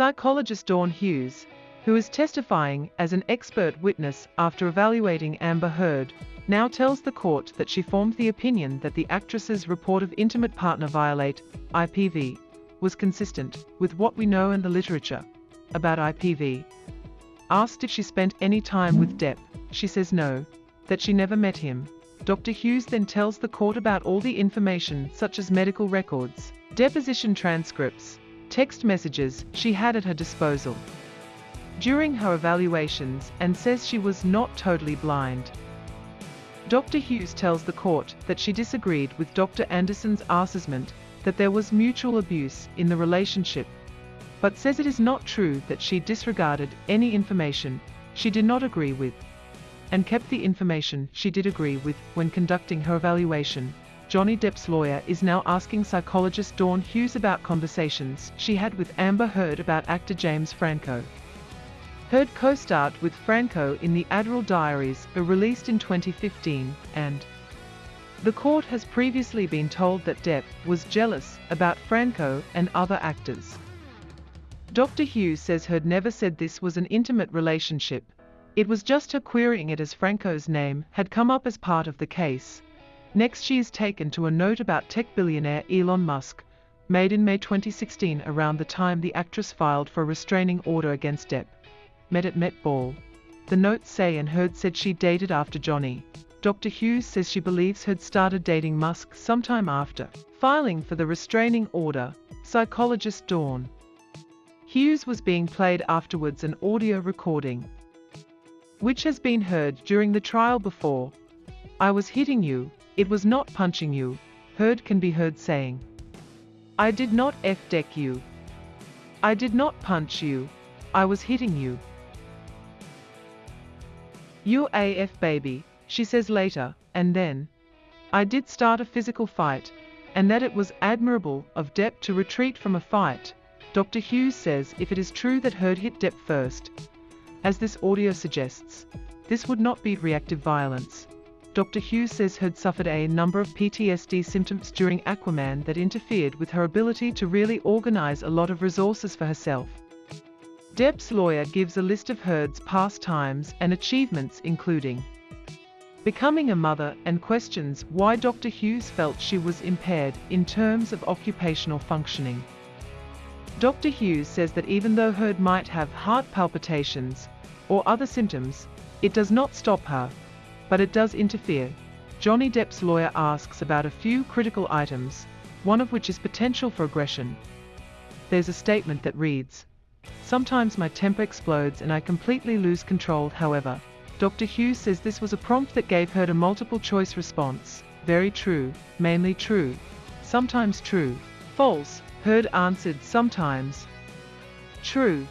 Psychologist Dawn Hughes, who is testifying as an expert witness after evaluating Amber Heard, now tells the court that she formed the opinion that the actress's report of intimate partner violate, IPV, was consistent with what we know in the literature about IPV. Asked if she spent any time with Depp, she says no, that she never met him. Dr. Hughes then tells the court about all the information such as medical records, deposition transcripts, text messages she had at her disposal during her evaluations and says she was not totally blind. Dr. Hughes tells the court that she disagreed with Dr. Anderson's assessment that there was mutual abuse in the relationship, but says it is not true that she disregarded any information she did not agree with, and kept the information she did agree with when conducting her evaluation. Johnny Depp's lawyer is now asking psychologist Dawn Hughes about conversations she had with Amber Heard about actor James Franco. Heard co-starred with Franco in the Adderall Diaries, released in 2015, and the court has previously been told that Depp was jealous about Franco and other actors. Dr. Hughes says Heard never said this was an intimate relationship. It was just her querying it as Franco's name had come up as part of the case. Next she is taken to a note about tech billionaire Elon Musk, made in May 2016 around the time the actress filed for a restraining order against Depp met at Met Ball. The notes say and Heard said she dated after Johnny. Dr. Hughes says she believes Heard started dating Musk sometime after filing for the restraining order. Psychologist Dawn Hughes was being played afterwards an audio recording, which has been heard during the trial before. I was hitting you, it was not punching you, Heard can be heard saying. I did not F-deck you. I did not punch you, I was hitting you. UAF baby, she says later, and then. I did start a physical fight, and that it was admirable of Depp to retreat from a fight. Dr. Hughes says if it is true that Heard hit Depp first, as this audio suggests, this would not be reactive violence. Dr. Hughes says Heard suffered a number of PTSD symptoms during Aquaman that interfered with her ability to really organize a lot of resources for herself. Depp's lawyer gives a list of Heard's pastimes and achievements including becoming a mother and questions why Dr. Hughes felt she was impaired in terms of occupational functioning. Dr. Hughes says that even though Heard might have heart palpitations or other symptoms, it does not stop her, but it does interfere. Johnny Depp's lawyer asks about a few critical items, one of which is potential for aggression. There's a statement that reads, Sometimes my temper explodes and I completely lose control however. Dr. Hughes says this was a prompt that gave her a multiple choice response. Very true, mainly true, sometimes true, false, Heard answered sometimes. True.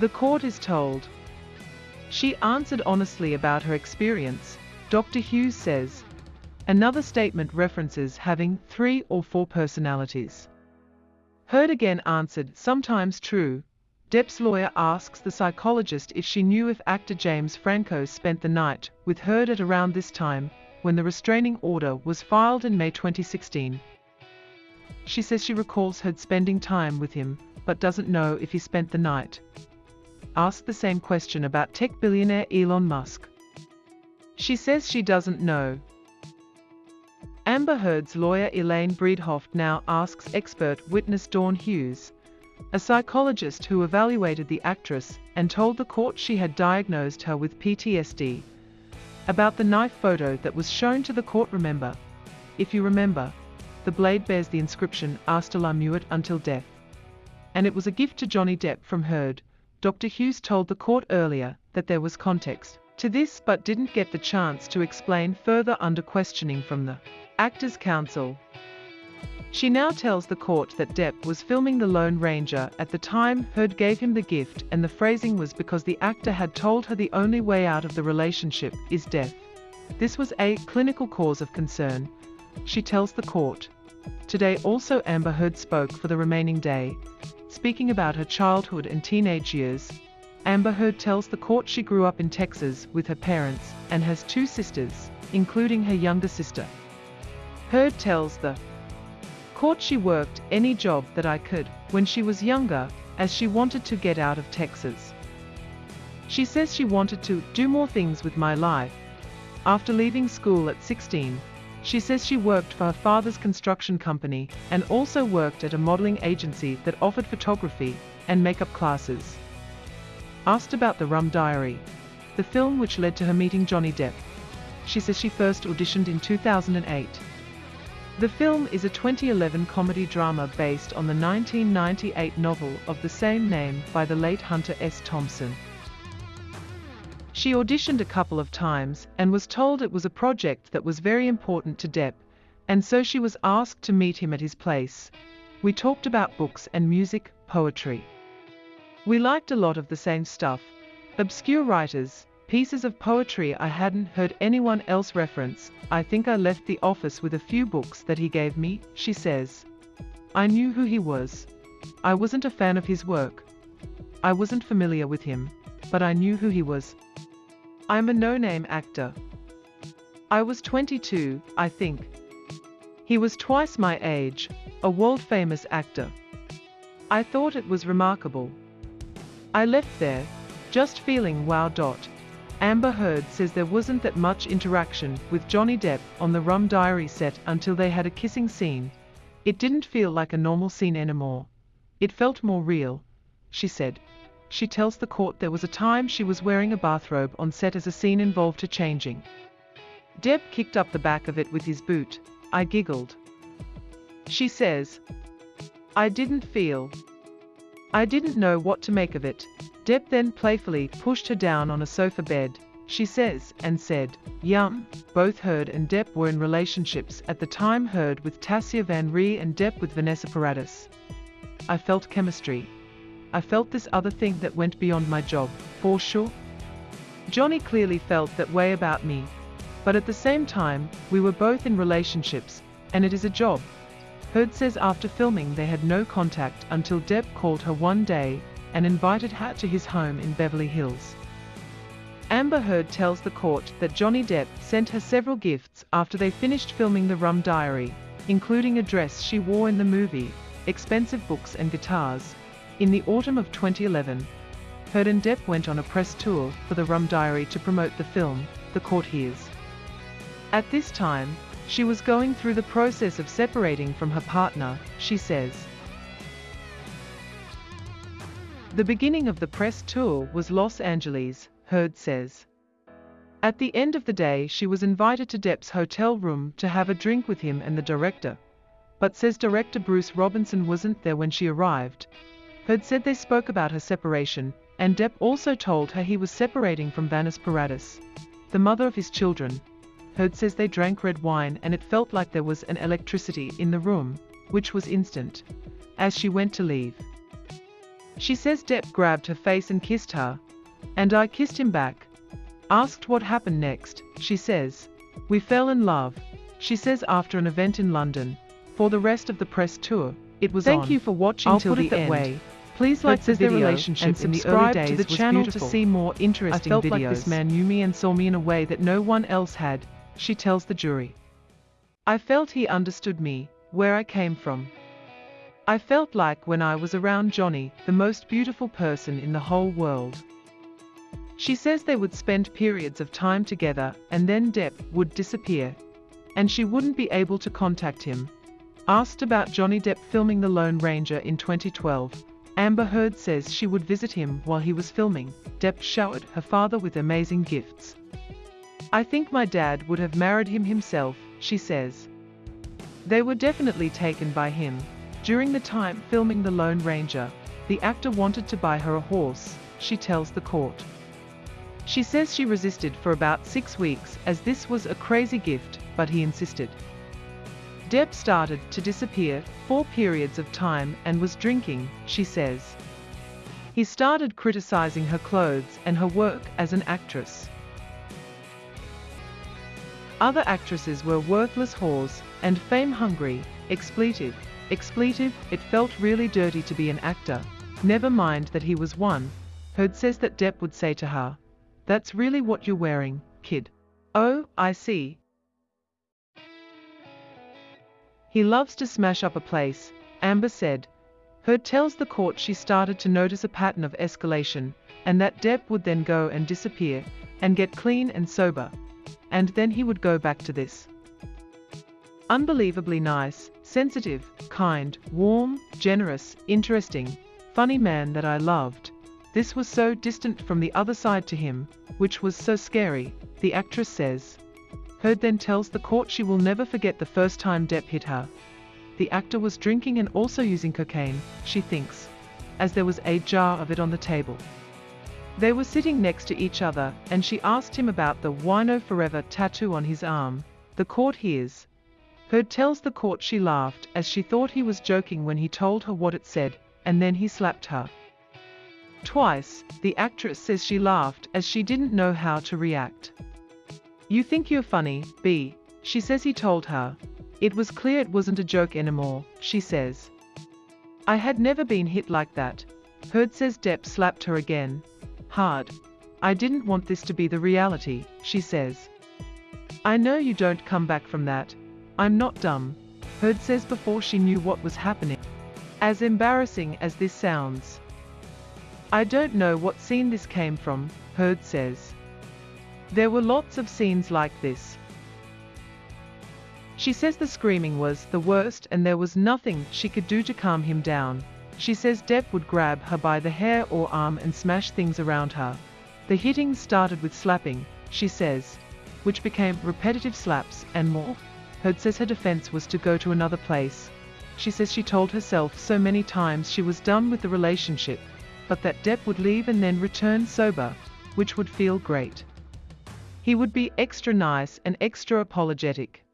The court is told. She answered honestly about her experience, Dr. Hughes says. Another statement references having three or four personalities. Heard again answered, sometimes true. Depp's lawyer asks the psychologist if she knew if actor James Franco spent the night with Heard at around this time, when the restraining order was filed in May 2016. She says she recalls Heard spending time with him, but doesn't know if he spent the night. Asked the same question about tech billionaire Elon Musk. She says she doesn't know. Amber Heard's lawyer Elaine Bredehoft now asks expert witness Dawn Hughes, a psychologist who evaluated the actress and told the court she had diagnosed her with PTSD, about the knife photo that was shown to the court remember. If you remember, the blade bears the inscription Hasta la muerte until death. And it was a gift to Johnny Depp from Heard. Dr. Hughes told the court earlier that there was context to this but didn't get the chance to explain further under questioning from the Actors counsel. She now tells the court that Depp was filming The Lone Ranger at the time Heard gave him the gift and the phrasing was because the actor had told her the only way out of the relationship is death. This was a clinical cause of concern, she tells the court. Today also Amber Heard spoke for the remaining day, speaking about her childhood and teenage years. Amber Heard tells the court she grew up in Texas with her parents and has two sisters, including her younger sister. Heard tells the court she worked any job that I could when she was younger, as she wanted to get out of Texas. She says she wanted to do more things with my life. After leaving school at 16, she says she worked for her father's construction company and also worked at a modeling agency that offered photography and makeup classes. Asked about the Rum Diary, the film which led to her meeting Johnny Depp, she says she first auditioned in 2008. The film is a 2011 comedy drama based on the 1998 novel of the same name by the late Hunter S. Thompson. She auditioned a couple of times and was told it was a project that was very important to Depp, and so she was asked to meet him at his place. We talked about books and music, poetry. We liked a lot of the same stuff. Obscure writers, pieces of poetry I hadn't heard anyone else reference. I think I left the office with a few books that he gave me, she says. I knew who he was. I wasn't a fan of his work. I wasn't familiar with him, but I knew who he was. I'm a no-name actor. I was 22, I think. He was twice my age, a world-famous actor. I thought it was remarkable. I left there, just feeling wow. Dot. Amber Heard says there wasn't that much interaction with Johnny Depp on the Rum Diary set until they had a kissing scene. It didn't feel like a normal scene anymore. It felt more real, she said. She tells the court there was a time she was wearing a bathrobe on set as a scene involved her changing. Depp kicked up the back of it with his boot. I giggled. She says, I didn't feel. I didn't know what to make of it. Depp then playfully pushed her down on a sofa bed, she says, and said, Yum. Both Heard and Depp were in relationships at the time Heard with Tasya Van Ree and Depp with Vanessa Paradis. I felt chemistry. I felt this other thing that went beyond my job, for sure. Johnny clearly felt that way about me. But at the same time, we were both in relationships, and it is a job. Heard says after filming they had no contact until Depp called her one day and invited her to his home in Beverly Hills. Amber Heard tells the court that Johnny Depp sent her several gifts after they finished filming The Rum Diary, including a dress she wore in the movie, expensive books and guitars. In the autumn of 2011, Heard and Depp went on a press tour for The Rum Diary to promote the film, The Courtiers. At this time, she was going through the process of separating from her partner, she says. The beginning of the press tour was Los Angeles, Heard says. At the end of the day she was invited to Depp's hotel room to have a drink with him and the director. But says director Bruce Robinson wasn't there when she arrived. Heard said they spoke about her separation, and Depp also told her he was separating from Vanessa Paradis, the mother of his children. Heard says they drank red wine and it felt like there was an electricity in the room, which was instant. As she went to leave. She says Depp grabbed her face and kissed her. And I kissed him back. Asked what happened next, she says. We fell in love, she says after an event in London. For the rest of the press tour, it was Thank on. you for watching I'll till put the it that end. way. Please like their video relationship and in the early subscribe to the channel beautiful. to see more interesting videos. I felt videos. like this man knew me and saw me in a way that no one else had, she tells the jury. I felt he understood me, where I came from. I felt like when I was around Johnny, the most beautiful person in the whole world. She says they would spend periods of time together and then Depp would disappear. And she wouldn't be able to contact him. Asked about Johnny Depp filming The Lone Ranger in 2012, Amber Heard says she would visit him while he was filming. Depp showered her father with amazing gifts. I think my dad would have married him himself, she says. They were definitely taken by him. During the time filming The Lone Ranger, the actor wanted to buy her a horse, she tells the court. She says she resisted for about six weeks as this was a crazy gift, but he insisted. Depp started to disappear for periods of time and was drinking, she says. He started criticizing her clothes and her work as an actress. Other actresses were worthless whores and fame-hungry, expletive, expletive, it felt really dirty to be an actor, never mind that he was one. Heard says that Depp would say to her, that's really what you're wearing, kid. Oh, I see. He loves to smash up a place, Amber said. Heard tells the court she started to notice a pattern of escalation, and that Depp would then go and disappear, and get clean and sober. And then he would go back to this. Unbelievably nice, sensitive, kind, warm, generous, interesting, funny man that I loved. This was so distant from the other side to him, which was so scary, the actress says. Heard then tells the court she will never forget the first time Depp hit her. The actor was drinking and also using cocaine, she thinks, as there was a jar of it on the table. They were sitting next to each other, and she asked him about the Wino Forever tattoo on his arm. The court hears. Heard tells the court she laughed as she thought he was joking when he told her what it said, and then he slapped her. Twice, the actress says she laughed as she didn't know how to react. You think you're funny, B, she says he told her. It was clear it wasn't a joke anymore, she says. I had never been hit like that. Heard says Depp slapped her again. Hard. I didn't want this to be the reality, she says. I know you don't come back from that. I'm not dumb. Heard says before she knew what was happening. As embarrassing as this sounds. I don't know what scene this came from, Heard says. There were lots of scenes like this. She says the screaming was the worst and there was nothing she could do to calm him down. She says Depp would grab her by the hair or arm and smash things around her. The hitting started with slapping, she says, which became repetitive slaps and more. Heard says her defense was to go to another place. She says she told herself so many times she was done with the relationship, but that Depp would leave and then return sober, which would feel great. He would be extra nice and extra apologetic.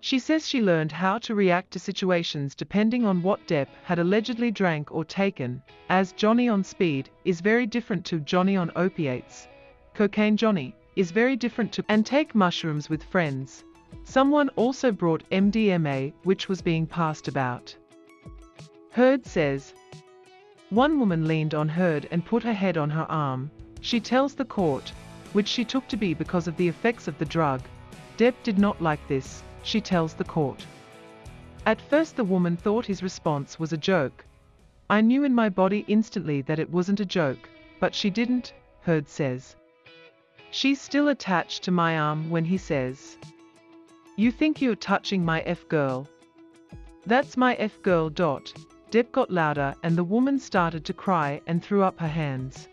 She says she learned how to react to situations depending on what Depp had allegedly drank or taken, as Johnny on speed is very different to Johnny on opiates. Cocaine Johnny is very different to and take mushrooms with friends. Someone also brought MDMA which was being passed about. Heard says, one woman leaned on Heard and put her head on her arm. She tells the court, which she took to be because of the effects of the drug. Depp did not like this, she tells the court. At first the woman thought his response was a joke. I knew in my body instantly that it wasn't a joke, but she didn't, Heard says. She's still attached to my arm when he says, You think you're touching my F girl? That's my F girl. Dot. Depp got louder and the woman started to cry and threw up her hands.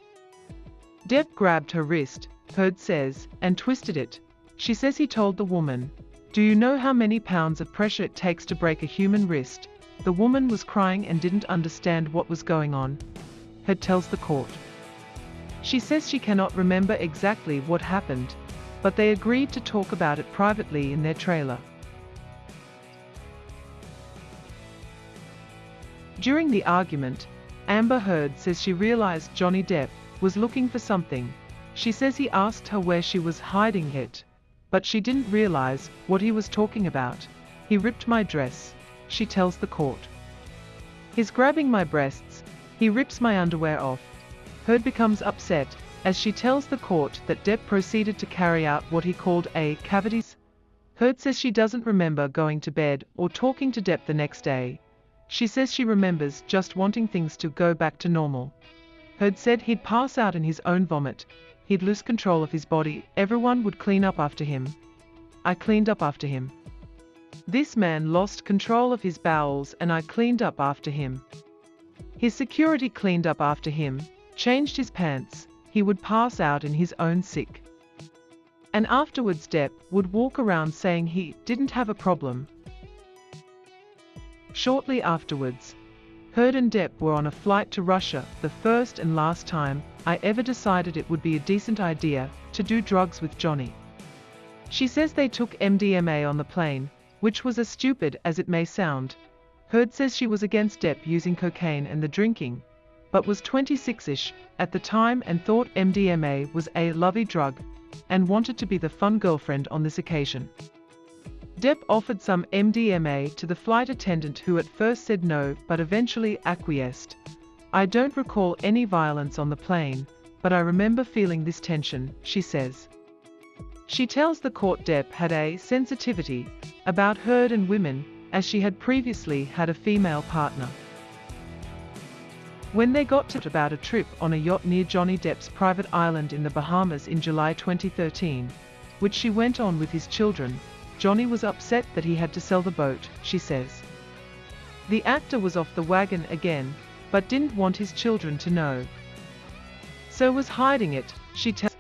Depp grabbed her wrist, Heard says, and twisted it. She says he told the woman, Do you know how many pounds of pressure it takes to break a human wrist? The woman was crying and didn't understand what was going on. Heard tells the court. She says she cannot remember exactly what happened, but they agreed to talk about it privately in their trailer. During the argument, Amber Heard says she realized Johnny Depp was looking for something she says he asked her where she was hiding it, but she didn't realize what he was talking about. He ripped my dress, she tells the court. He's grabbing my breasts, he rips my underwear off. Heard becomes upset, as she tells the court that Depp proceeded to carry out what he called a cavities. Heard says she doesn't remember going to bed or talking to Depp the next day. She says she remembers just wanting things to go back to normal. Heard said he'd pass out in his own vomit, He'd lose control of his body, everyone would clean up after him. I cleaned up after him. This man lost control of his bowels and I cleaned up after him. His security cleaned up after him, changed his pants, he would pass out in his own sick. And afterwards Depp would walk around saying he didn't have a problem. Shortly afterwards, Heard and Depp were on a flight to Russia, the first and last time I ever decided it would be a decent idea to do drugs with Johnny. She says they took MDMA on the plane, which was as stupid as it may sound. Heard says she was against Depp using cocaine and the drinking, but was 26-ish at the time and thought MDMA was a lovely drug and wanted to be the fun girlfriend on this occasion. Depp offered some MDMA to the flight attendant who at first said no but eventually acquiesced. I don't recall any violence on the plane, but I remember feeling this tension, she says. She tells the court Depp had a sensitivity about Heard and women, as she had previously had a female partner. When they got to about a trip on a yacht near Johnny Depp's private island in the Bahamas in July 2013, which she went on with his children, Johnny was upset that he had to sell the boat, she says. The actor was off the wagon again, but didn't want his children to know. So was hiding it, she tells.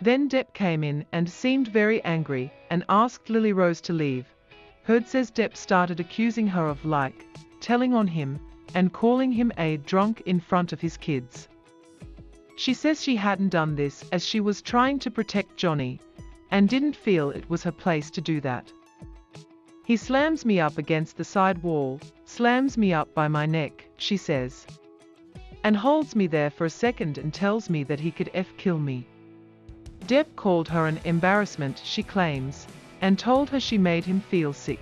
Then Depp came in and seemed very angry and asked Lily Rose to leave. Heard says Depp started accusing her of like, telling on him, and calling him a drunk in front of his kids. She says she hadn't done this as she was trying to protect Johnny, and didn't feel it was her place to do that. He slams me up against the side wall, slams me up by my neck, she says. And holds me there for a second and tells me that he could F kill me. Depp called her an embarrassment, she claims, and told her she made him feel sick.